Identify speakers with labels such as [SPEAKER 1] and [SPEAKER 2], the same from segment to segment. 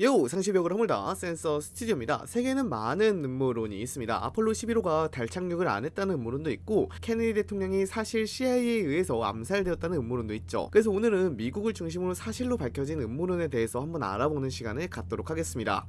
[SPEAKER 1] 요 상시벽을 허물다 센서 스튜디오입니다. 세계에는 많은 음모론이 있습니다. 아폴로 11호가 달 착륙을 안 했다는 음모론도 있고 케네디 대통령이 사실 CIA에 의해서 암살되었다는 음모론도 있죠. 그래서 오늘은 미국을 중심으로 사실로 밝혀진 음모론에 대해서 한번 알아보는 시간을 갖도록 하겠습니다.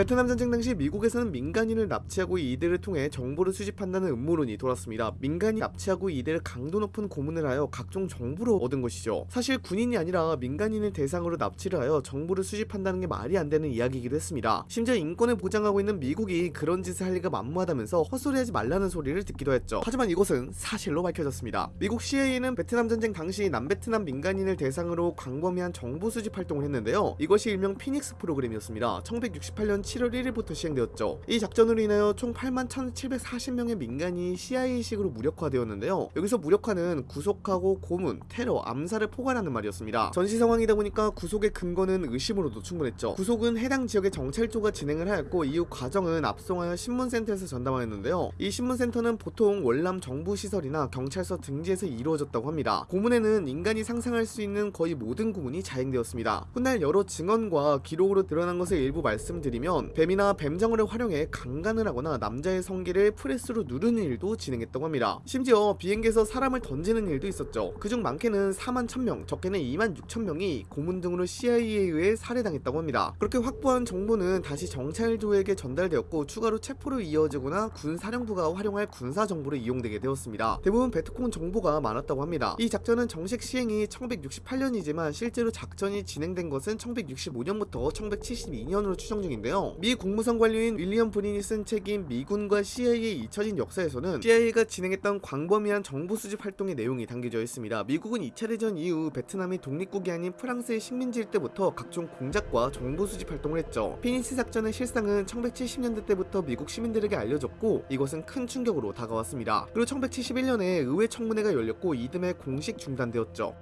[SPEAKER 1] 베트남 전쟁 당시 미국에서는 민간인을 납치하고 이들을 통해 정보를 수집한다는 음모론이 돌았습니다. 민간인 납치하고 이들을 강도 높은 고문을 하여 각종 정보를 얻은 것이죠. 사실 군인이 아니라 민간인을 대상으로 납치를 하여 정보를 수집한다는 게 말이 안 되는 이야기이기도 했습니다. 심지어 인권을 보장하고 있는 미국이 그런 짓을 할 리가 만무하다면서 헛소리하지 말라는 소리를 듣기도 했죠. 하지만 이것은 사실로 밝혀졌습니다. 미국 CIA는 베트남 전쟁 당시 남베트남 민간인을 대상으로 광범위한 정보 수집 활동을 했는데요. 이것이 일명 피닉스 프로그램이었습니다. 1968년 7월 1일부터 시행되었죠. 이 작전으로 인하여 총 8만 1740명의 민간이 CIA식으로 무력화되었는데요. 여기서 무력화는 구속하고 고문, 테러, 암살을 포괄하는 말이었습니다. 전시 상황이다 보니까 구속의 근거는 의심으로도 충분했죠. 구속은 해당 지역의 정찰조가 진행을 하였고 이후 과정은 앞송하여 신문센터에서 전담하였는데요. 이 신문센터는 보통 월남 정부시설이나 경찰서 등지에서 이루어졌다고 합니다. 고문에는 인간이 상상할 수 있는 거의 모든 구문이 자행되었습니다. 훗날 여러 증언과 기록으로 드러난 것을 일부 말씀드리 면 뱀이나 뱀장어를 활용해 강간을 하거나 남자의 성기를 프레스로 누르는 일도 진행했다고 합니다. 심지어 비행기에서 사람을 던지는 일도 있었죠. 그중 많게는 4만 1000명, 적게는 2만 6천명이 고문 등으로 CIA에 의해 살해당했다고 합니다. 그렇게 확보한 정보는 다시 정찰조에게 전달되었고 추가로 체포로 이어지거나 군사령부가 활용할 군사 정보로 이용되게 되었습니다. 대부분 베트콩 정보가 많았다고 합니다. 이 작전은 정식 시행이 1968년이지만 실제로 작전이 진행된 것은 1965년부터 1972년으로 추정 중인데요. 미 국무성 관료인 윌리엄 브린이 쓴 책인 미군과 CIA의 잊혀진 역사에서는 CIA가 진행했던 광범위한 정보 수집 활동의 내용이 담겨져 있습니다. 미국은 2차 대전 이후 베트남이 독립국이 아닌 프랑스의 식민지일 때부터 각종 공작과 정보 수집 활동을 했죠. 피니스 작전의 실상은 1970년대 때부터 미국 시민들에게 알려졌고 이것은 큰 충격으로 다가왔습니다. 그리고 1971년에 의회 청문회가 열렸고 이듬해 공식 중단되었죠.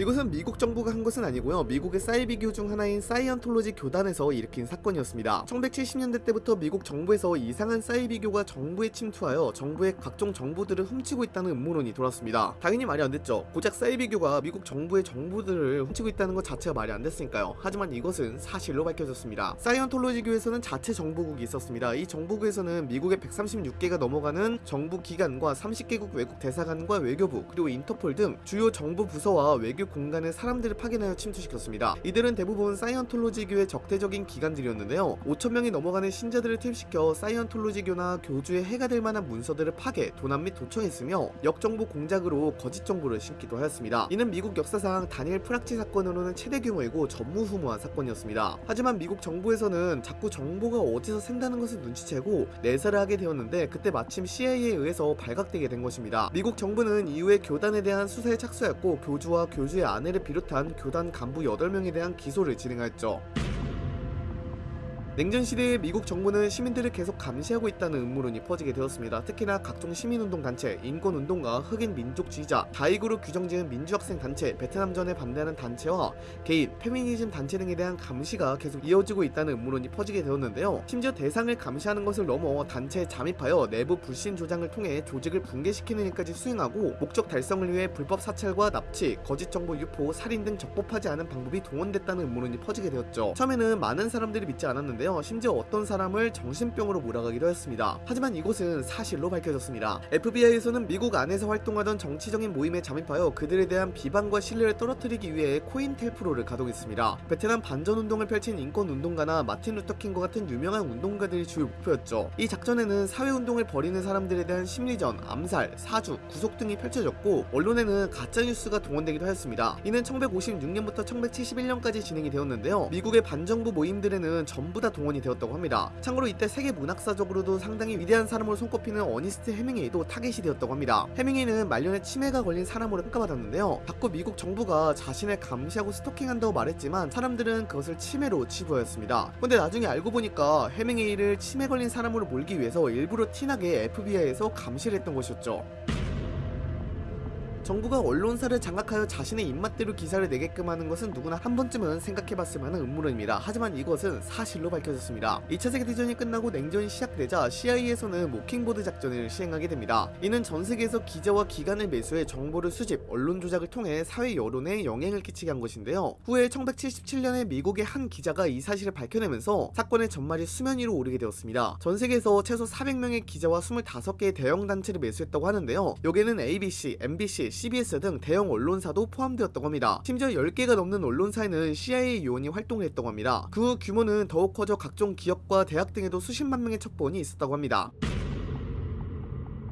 [SPEAKER 1] 이것은 미국 정부가 한 것은 아니고요. 미국의 사이비교 중 하나인 사이언톨로지 교단에서 일으킨 사건이었습니다. 1970년대 때부터 미국 정부에서 이상한 사이비교가 정부에 침투하여 정부의 각종 정보들을 훔치고 있다는 음모론이 돌았습니다. 당연히 말이 안 됐죠. 고작 사이비교가 미국 정부의 정보들을 훔치고 있다는 것 자체가 말이 안 됐으니까요. 하지만 이것은 사실로 밝혀졌습니다. 사이언톨로지교에서는 자체 정보국이 있었습니다. 이 정보국에서는 미국의 136개가 넘어가는 정부 기관과 30개국 외국 대사관과 외교부 그리고 인터폴 등 주요 정부 부서와 외교 공간에 사람들을 파견하여 침투시켰습니다. 이들은 대부분 사이언톨로지교의 적대적인 기관들이었는데요. 5천명이 넘어가는 신자들을 투입시켜 사이언톨로지교나 교주에 해가 될 만한 문서들을 파괴, 도난 및 도청했으며 역정보 공작으로 거짓 정보를 심기도 하였습니다. 이는 미국 역사상 다니엘 프락치 사건으로는 최대 규모이고 전무후무한 사건이었습니다. 하지만 미국 정부에서는 자꾸 정보가 어디서 샌다는 것을 눈치채고 내사를 하게 되었는데 그때 마침 CIA에 의해서 발각되게 된 것입니다. 미국 정부는 이후에 교단에 대한 수사에 착수했고 교주와 교주의 아내를 비롯한 교단 간부 8명에 대한 기소를 진행하였죠. 냉전 시대에 미국 정부는 시민들을 계속 감시하고 있다는 음모론이 퍼지게 되었습니다. 특히나 각종 시민운동 단체, 인권운동가, 흑인 민족주의자, 다이구로 규정지은 민주학생 단체, 베트남전에 반대하는 단체와 개인, 페미니즘 단체 등에 대한 감시가 계속 이어지고 있다는 음모론이 퍼지게 되었는데요. 심지어 대상을 감시하는 것을 넘어 단체에 잠입하여 내부 불신 조장을 통해 조직을 붕괴시키는 일까지 수행하고 목적 달성을 위해 불법 사찰과 납치, 거짓 정보 유포, 살인 등 적법하지 않은 방법이 동원됐다는 음모론이 퍼지게 되었죠. 처음에는 많은 사람들이 믿지 않았는데요. 심지어 어떤 사람을 정신병으로 몰아가기도 했습니다. 하지만 이곳은 사실로 밝혀졌습니다. FBI에서는 미국 안에서 활동하던 정치적인 모임에 잠입하여 그들에 대한 비방과 신뢰를 떨어뜨리기 위해 코인텔프로를 가동했습니다. 베트남 반전운동을 펼친 인권운동가나 마틴 루터킹과 같은 유명한 운동가들이 주요 목표였죠. 이 작전에는 사회운동을 벌이는 사람들에 대한 심리전, 암살, 사주, 구속 등이 펼쳐졌고 언론에는 가짜뉴스가 동원되기도 하였습니다. 이는 1956년부터 1971년까지 진행이 되었는데요. 미국의 반정부 모임들에는 전부 다 동원이 되었다고 합니다. 참고로 이때 세계 문학사적으로도 상당히 위대한 사람으로 손꼽히는 어니스트 해밍웨이도 타겟이 되었다고 합니다. 해밍웨이는 말년에 치매가 걸린 사람으로 평가받았는데요. 자꾸 미국 정부가 자신을 감시하고 스토킹한다고 말했지만 사람들은 그것을 치매로 치부하였습니다. 근데 나중에 알고 보니까 해밍웨이를 치매 걸린 사람으로 몰기 위해서 일부러 티나게 FBI에서 감시를 했던 것이었죠. 정부가 언론사를 장악하여 자신의 입맛대로 기사를 내게끔 하는 것은 누구나 한 번쯤은 생각해봤을 만한 음모론입니다. 하지만 이것은 사실로 밝혀졌습니다. 2차 세계대전이 끝나고 냉전이 시작되자 CIA에서는 모킹보드 작전을 시행하게 됩니다. 이는 전 세계에서 기자와 기관을 매수해 정보를 수집, 언론 조작을 통해 사회 여론에 영향을 끼치게 한 것인데요. 후에 1977년에 미국의 한 기자가 이 사실을 밝혀내면서 사건의 전말이 수면 위로 오르게 되었습니다. 전 세계에서 최소 400명의 기자와 25개의 대형 단체를 매수했다고 하는데요. 여기에는 ABC, MBC, CBS 등 대형 언론사도 포함되었다고 합니다. 심지어 10개가 넘는 언론사에는 CIA 요원이 활동을 했다고 합니다. 그 규모는 더욱 커져 각종 기업과 대학 등에도 수십만 명의 첩보원이 있었다고 합니다.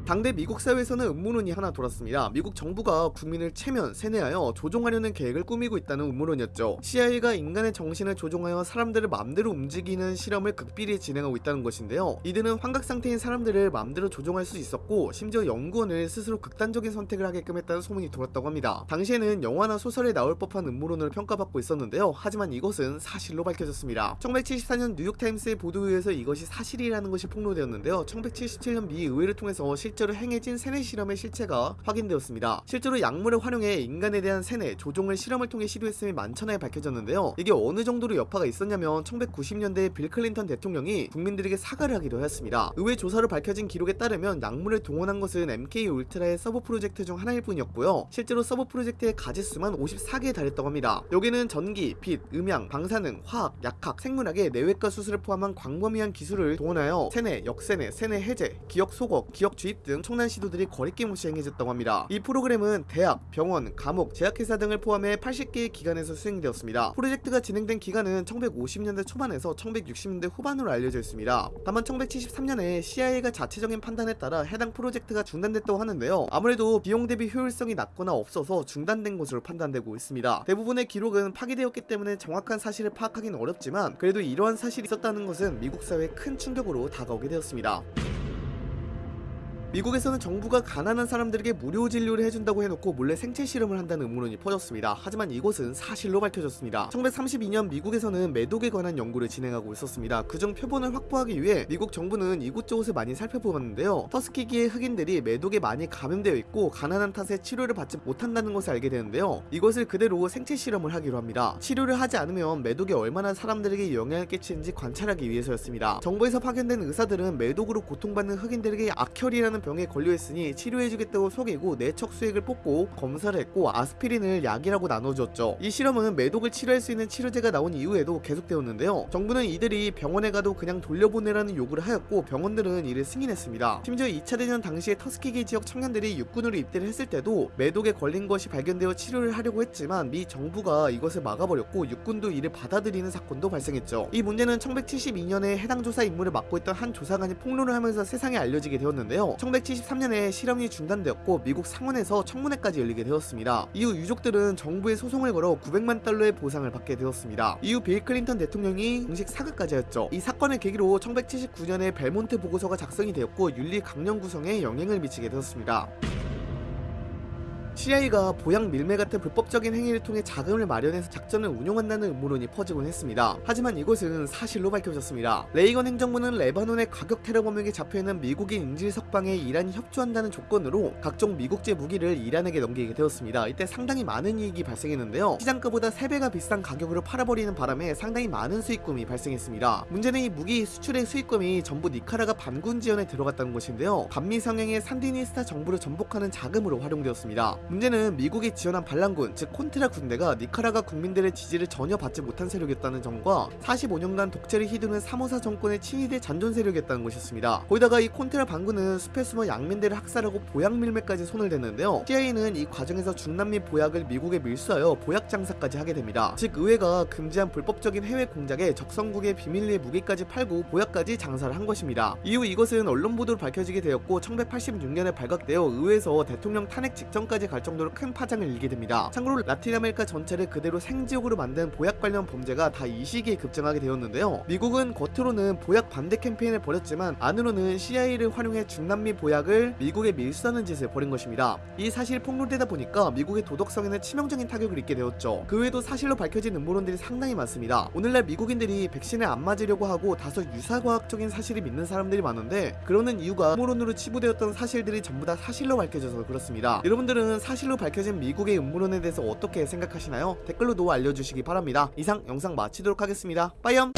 [SPEAKER 1] 당대 미국 사회에서는 음모론이 하나 돌았습니다. 미국 정부가 국민을 최면, 세뇌하여 조종하려는 계획을 꾸미고 있다는 음모론이었죠. CIA가 인간의 정신을 조종하여 사람들을 맘대로 움직이는 실험을 극비리 진행하고 있다는 것인데요. 이들은 환각 상태인 사람들을 맘대로 조종할 수 있었고 심지어 연구원을 스스로 극단적인 선택을 하게끔 했다는 소문이 돌았다고 합니다. 당시에는 영화나 소설에 나올 법한 음모론으로 평가받고 있었는데요. 하지만 이것은 사실로 밝혀졌습니다. 1974년 뉴욕타임스의 보도에 의해서 이것이 사실이라는 것이 폭로되었는데요. 1977년 미 의회를 통해서 실 제로 행해진 세뇌 실험의 실체가 확인되었습니다. 실제로 약물을 활용해 인간에 대한 세뇌, 조종을 실험을 통해 시도했음이 만천하에 밝혀졌는데요. 이게 어느 정도로 여파가 있었냐면 1990년대 빌 클린턴 대통령이 국민들에게 사과를 하기도 하였습니다. 의회 조사로 밝혀진 기록에 따르면 약물을 동원한 것은 MK Ultra의 서브 프로젝트 중 하나일 뿐이었고요. 실제로 서브 프로젝트의 가지수만 54개에 달했다고 합니다. 여기는 전기, 빛, 음향, 방사능, 화학, 약학, 생물학에 뇌외과 수술을 포함한 광범위한 기술을 동원하여 세뇌, 역세뇌, 세뇌 해제, 기억 소각, 기억 주입 등 총난 시도들이 거리낌 없이 행해졌다고 합니다. 이 프로그램은 대학, 병원, 감옥, 제약회사 등을 포함해 80개의 기관에서 수행되었습니다. 프로젝트가 진행된 기간은 1950년대 초반에서 1960년대 후반으로 알려져 있습니다. 다만 1973년에 CIA가 자체적인 판단에 따라 해당 프로젝트가 중단됐다고 하는데요. 아무래도 비용 대비 효율성이 낮거나 없어서 중단된 것으로 판단되고 있습니다. 대부분의 기록은 파기되었기 때문에 정확한 사실을 파악하기는 어렵지만 그래도 이러한 사실이 있었다는 것은 미국 사회에 큰 충격으로 다가오게 되었습니다. 미국에서는 정부가 가난한 사람들에게 무료 진료를 해준다고 해놓고 몰래 생체 실험을 한다는 음모론이 퍼졌습니다. 하지만 이것은 사실로 밝혀졌습니다. 1932년 미국에서는 매독에 관한 연구를 진행하고 있었습니다. 그중 표본을 확보하기 위해 미국 정부는 이곳저곳을 많이 살펴보았는데요. 터스키기의 흑인들이 매독에 많이 감염되어 있고 가난한 탓에 치료를 받지 못한다는 것을 알게 되는데요. 이것을 그대로 생체 실험을 하기로 합니다. 치료를 하지 않으면 매독이 얼마나 사람들에게 영향을 끼치는지 관찰하기 위해서였습니다. 정부에서 파견된 의사들은 매독으로 고통받는 흑인들에게 악혈이라는 병에 걸려있으니 치료해주겠다고 속이고 내척 수액을 뽑고 검사를 했고 아스피린을 약이라고 나눠줬죠. 이 실험은 매독을 치료할 수 있는 치료제가 나온 이후에도 계속되었는데요. 정부는 이들이 병원에 가도 그냥 돌려보내라는 요구를 하였고 병원들은 이를 승인했습니다. 심지어 2차 대전 당시에 터스키기 지역 청년들이 육군으로 입대를 했을 때도 매독에 걸린 것이 발견되어 치료를 하려고 했지만 미 정부가 이것을 막아버렸고 육군도 이를 받아들이는 사건도 발생했죠. 이 문제는 1972년에 해당 조사 임무를 맡고 있던 한 조사관이 폭로를 하면서 세상에 알려지게 되었는데요. 1973년에 실험이 중단되었고 미국 상원에서 청문회까지 열리게 되었습니다. 이후 유족들은 정부에 소송을 걸어 900만 달러의 보상을 받게 되었습니다. 이후 빌 클린턴 대통령이 공식 사과까지 하였죠. 이 사건을 계기로 1979년에 벨몬트 보고서가 작성이 되었고 윤리 강령 구성에 영향을 미치게 되었습니다. CIA가 보약 밀매 같은 불법적인 행위를 통해 자금을 마련해서 작전을 운용한다는 음모론이 퍼지곤 했습니다. 하지만 이것은 사실로 밝혀졌습니다. 레이건 행정부는 레바논의 과격 테러 범행에 잡혀있는 미국인 인질 석방에 이란이 협조한다는 조건으로 각종 미국제 무기를 이란에게 넘기게 되었습니다. 이때 상당히 많은 이익이 발생했는데요. 시장가보다 3배가 비싼 가격으로 팔아버리는 바람에 상당히 많은 수익금이 발생했습니다. 문제는 이 무기 수출의 수익금이 전부 니카라과 반군 지원에 들어갔다는 것인데요. 반미 성향의 산디니스타 정부를 전복하는 자금으로 활용되었습니다. 문제는 미국이 지원한 반란군, 즉 콘트라 군대가 니카라과 국민들의 지지를 전혀 받지 못한 세력이었다는 점과 45년간 독재를 휘두른 사모사 정권의 친위대 잔존 세력이었다는 것이었습니다. 거기다가 이 콘트라 반군은 숲에 숨어 양민들을 학살하고 보약 밀매까지 손을 댔는데요. CIA는 이 과정에서 중남미 보약을 미국에 밀수하여 보약 장사까지 하게 됩니다. 즉 의회가 금지한 불법적인 해외 공작에 적성국에 비밀리에 무기까지 팔고 보약까지 장사를 한 것입니다. 이후 이것은 언론 보도로 밝혀지게 되었고 1986년에 발각되어 의회에서 대통령 탄핵 직전까지 갈 정도로 큰 파장을 일게 됩니다. 참고로 라틴 아메리카 전체를 그대로 생지옥으로 만든 보약 관련 범죄가 다 이 시기에 급증하게 되었는데요. 미국은 겉으로는 보약 반대 캠페인을 벌였지만 안으로는 CIA를 활용해 중남미 보약을 미국에 밀수하는 짓을 벌인 것입니다. 이 사실이 폭로되다 보니까 미국의 도덕성에는 치명적인 타격을 입게 되었죠. 그 외에도 사실로 밝혀진 음모론들이 상당히 많습니다. 오늘날 미국인들이 백신을 안 맞으려고 하고 다소 유사과학적인 사실을 믿는 사람들이 많은데 그러는 이유가 음모론으로 치부되었던 사실들이 전부 다 사실로 밝혀져서 그렇습니다. 여러분들은 사실로 밝혀진 미국의 음모론에 대해서 어떻게 생각하시나요? 댓글로 놓아 알려주시기 바랍니다. 이상 영상 마치도록 하겠습니다. 빠이염!